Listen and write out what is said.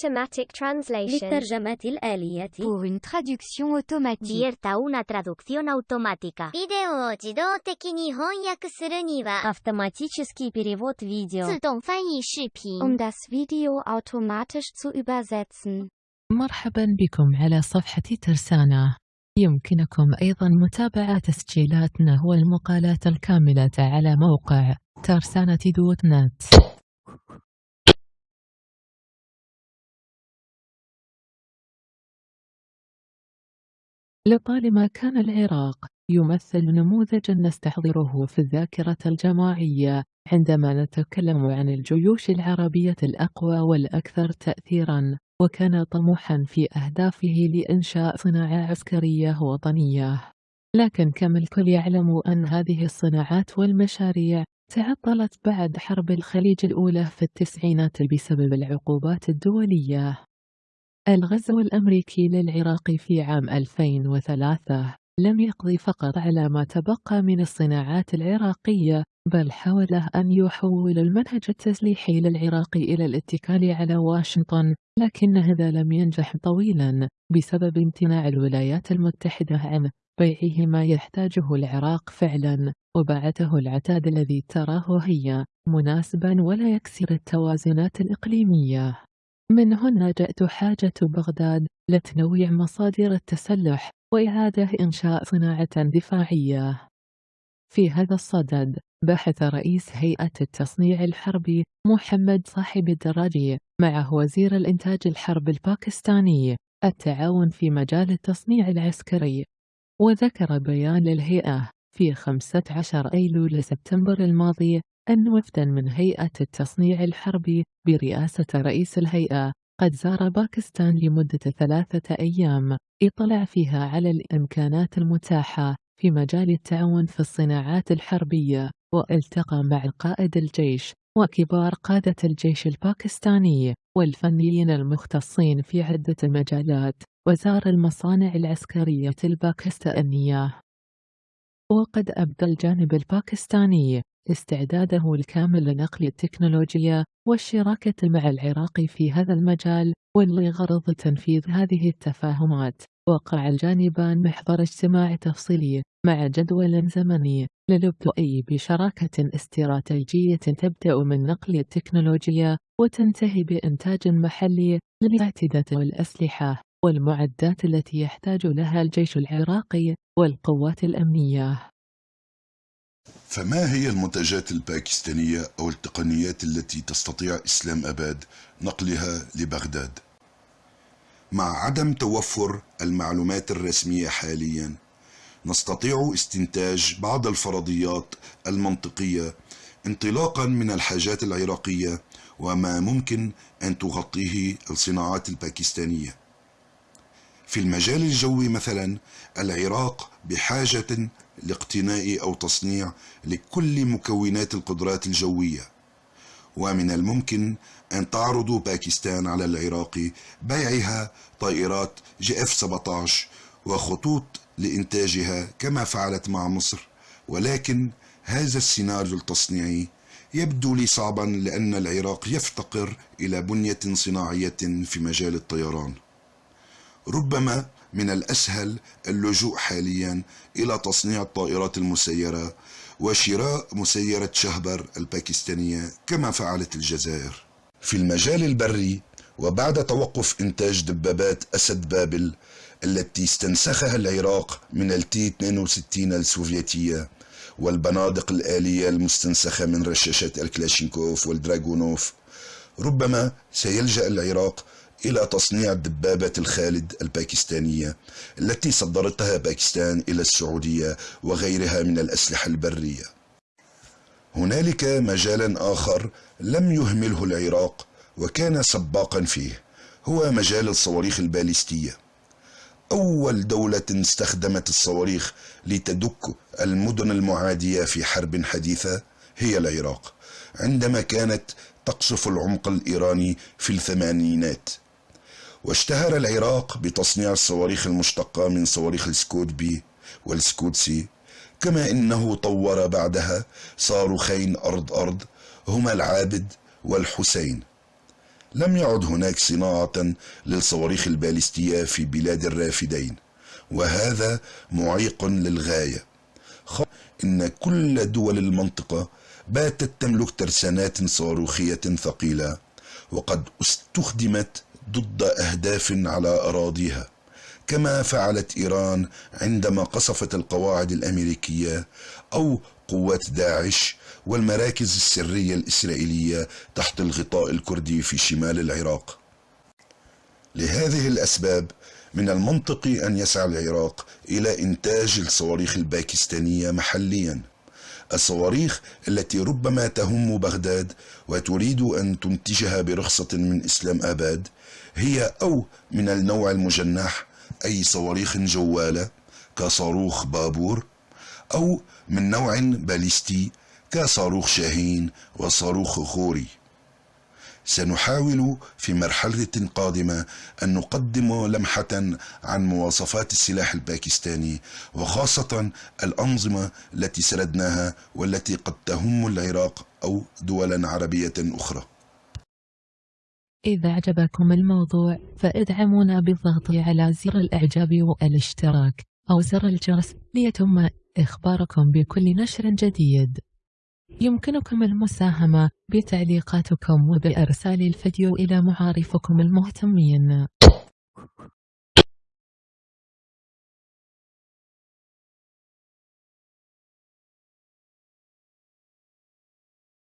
automatic translation. للترجمة الآلية Pour une traduction automatique. Vierta una traducción automática. ビデオを自動的に翻訳するには、 Автоматический перевод видео. 自動翻译視頻。 Um das Video automatisch zu übersetzen. مرحبا بكم على صفحة ترسانة يمكنكم أيضا متابعة تسجيلاتنا والمقالات الكاملة على موقع ترسانة دوت نت لطالما كان العراق يمثل نموذجا نستحضره في الذاكرة الجماعية عندما نتكلم عن الجيوش العربية الأقوى والأكثر تأثيرا وكان طموحا في أهدافه لإنشاء صناعة عسكرية وطنية. لكن كما الكل يعلم أن هذه الصناعات والمشاريع تعطلت بعد حرب الخليج الأولى في التسعينات بسبب العقوبات الدولية. الغزو الأمريكي للعراق في عام 2003 لم يقضي فقط على ما تبقى من الصناعات العراقية بل حاول أن يحول المنهج التسليحي للعراق إلى الاتكال على واشنطن لكن هذا لم ينجح طويلا بسبب امتناع الولايات المتحدة عن بيعه ما يحتاجه العراق فعلا وبعته العتاد الذي تراه هي مناسبا ولا يكسر التوازنات الإقليمية. من هنا جاءت حاجة بغداد لتنويع مصادر التسلح وإعادة إنشاء صناعة دفاعية. في هذا الصدد بحث رئيس هيئة التصنيع الحربي محمد صاحب الدراجي مع وزير الإنتاج الحرب الباكستاني التعاون في مجال التصنيع العسكري وذكر بيان للهيئة في 15 أيلول سبتمبر الماضي أن وفدا من هيئة التصنيع الحربي برئاسة رئيس الهيئة قد زار باكستان لمدة ثلاثة أيام اطلع فيها على الإمكانات المتاحة في مجال التعاون في الصناعات الحربية والتقى مع قائد الجيش وكبار قادة الجيش الباكستاني والفنيين المختصين في عدة مجالات وزار المصانع العسكرية الباكستانية. وقد أبدى الجانب الباكستاني استعداده الكامل لنقل التكنولوجيا والشراكة مع العراق في هذا المجال ولغرض تنفيذ هذه التفاهمات. وقع الجانبان محضر اجتماع تفصيلي مع جدول زمني للبدء بشراكة استراتيجية تبدأ من نقل التكنولوجيا وتنتهي بإنتاج محلي للاعتداد والأسلحة والمعدات التي يحتاج لها الجيش العراقي والقوات الأمنية. فما هي المنتجات الباكستانية أو التقنيات التي تستطيع إسلام أباد نقلها لبغداد؟ مع عدم توفر المعلومات الرسمية حاليا نستطيع استنتاج بعض الفرضيات المنطقية انطلاقا من الحاجات العراقية وما ممكن أن تغطيه الصناعات الباكستانية في المجال الجوي مثلا العراق بحاجة لاقتناء أو تصنيع لكل مكونات القدرات الجوية. ومن الممكن أن تعرض باكستان على العراق بيعها طائرات جي إف 17 وخطوط لإنتاجها كما فعلت مع مصر. ولكن هذا السيناريو التصنيعي يبدو لي صعبا لأن العراق يفتقر إلى بنية صناعية في مجال الطيران. ربما من الأسهل اللجوء حاليا إلى تصنيع الطائرات المسيرة وشراء مسيرة شهبر الباكستانية كما فعلت الجزائر. في المجال البري وبعد توقف إنتاج دبابات أسد بابل التي استنسخها العراق من ال T 62 السوفيتية والبنادق الآلية المستنسخة من رشاشات الكلاشينكوف والدراغونوف ربما سيلجأ العراق إلى تصنيع دبابة الخالد الباكستانية التي صدرتها باكستان إلى السعودية وغيرها من الأسلحة البرية. هنالك مجال آخر لم يهمله العراق وكان سباقا فيه هو مجال الصواريخ الباليستية. أول دولة استخدمت الصواريخ لتدك المدن المعادية في حرب حديثة هي العراق عندما كانت تقصف العمق الإيراني في الثمانينات. واشتهر العراق بتصنيع الصواريخ المشتقة من صواريخ السكود B والسكود C كما إنه طور بعدها صاروخين أرض أرض هما العابد والحسين. لم يعد هناك صناعة للصواريخ البالستية في بلاد الرافدين وهذا معيق للغاية. إن كل دول المنطقة باتت تملك ترسانات صاروخية ثقيلة وقد استخدمت ضد أهداف على أراضيها. كما فعلت إيران عندما قصفت القواعد الأمريكية أو قوات داعش والمراكز السرية الإسرائيلية تحت الغطاء الكردي في شمال العراق. لهذه الأسباب من المنطقي أن يسعى العراق إلى إنتاج الصواريخ الباكستانية محليا. الصواريخ التي ربما تهم بغداد وتريد أن تنتجها برخصة من إسلام آباد هي أو من النوع المجنح أي صواريخ جوالة كصاروخ بابور أو من نوع باليستي كصاروخ شاهين وصاروخ غوري سنحاول في مرحلة قادمة أن نقدم لمحة عن مواصفات السلاح الباكستاني وخاصة الأنظمة التي سردناها والتي قد تهم العراق أو دولا عربية أخرى. إذا أعجبكم الموضوع فإدعمونا بالضغط على زر الإعجاب والاشتراك أو زر الجرس ليتم إخباركم بكل نشر جديد. يمكنكم المساهمة بتعليقاتكم وبإرسال الفيديو إلى معارفكم المهتمين.